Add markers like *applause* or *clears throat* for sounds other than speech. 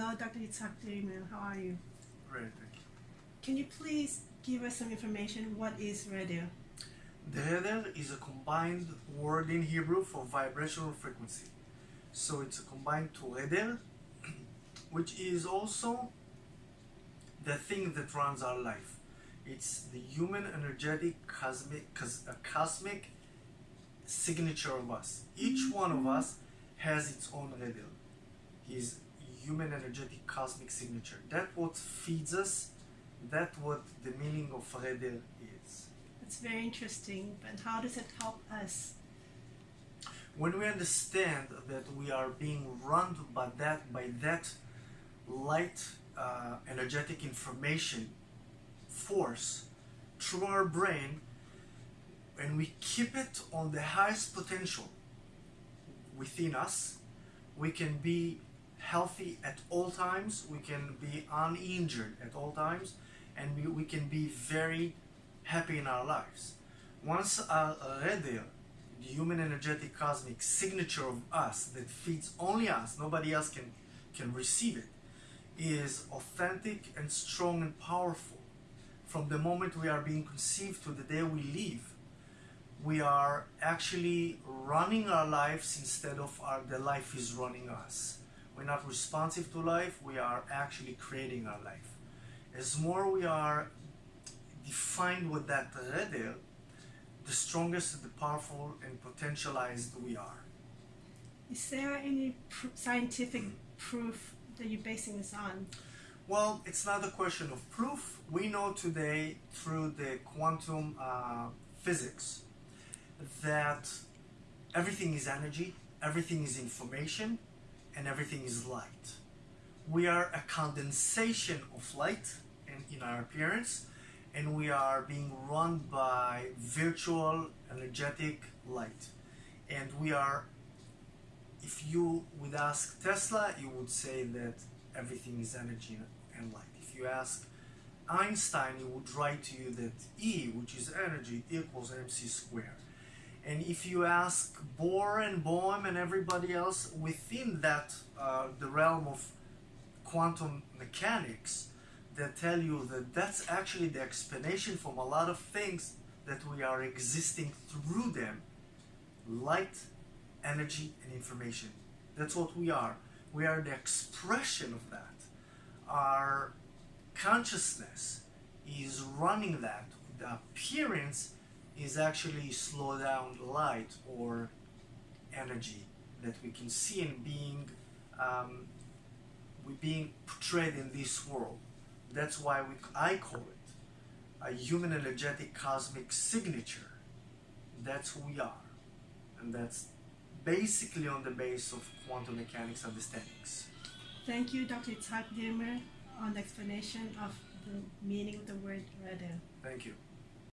Hello, Dr. Itzhak Derimer. How are you? Great, thank you. Can you please give us some information? What is radio? The is a combined word in Hebrew for vibrational frequency. So it's a combined to header, *clears throat* which is also the thing that runs our life. It's the human energetic cosmic, cos- a cosmic signature of us. Each one of mm-hmm. us has its own header. His human energetic cosmic signature. That what feeds us. That what the meaning of Redel is. It's very interesting, but how does it help us? when we understand that we are being run by that by that light uh, energetic information force through our brain and we keep it on the highest potential within us we can be healthy at all times we can be uninjured at all times and we, we can be very happy in our lives. Once our radio the human energetic cosmic signature of us that feeds only us nobody else can can receive it is authentic and strong and powerful. From the moment we are being conceived to the day we leave we are actually running our lives instead of our the life is running us we're not responsive to life we are actually creating our life as more we are defined with that redel the strongest, the powerful, and potentialized we are. Is there any pr- scientific proof that you're basing this on? Well, it's not a question of proof. We know today through the quantum uh, physics that everything is energy, everything is information, and everything is light. We are a condensation of light in, in our appearance, and we are being run by virtual energetic light. And we are, if you would ask Tesla, you would say that everything is energy and light. If you ask Einstein, he would write to you that E, which is energy, equals mc squared. And if you ask Bohr and Bohm and everybody else within that, uh, the realm of quantum mechanics, that tell you that that's actually the explanation from a lot of things that we are existing through them light, energy, and information. That's what we are. We are the expression of that. Our consciousness is running that. The appearance is actually slow down light or energy that we can see in being um, we being portrayed in this world. That's why we, I call it a human energetic cosmic signature. That's who we are. And that's basically on the base of quantum mechanics understandings. Thank you, Dr. Itzhak Derimer, on the explanation of the meaning of the word radio. Thank you.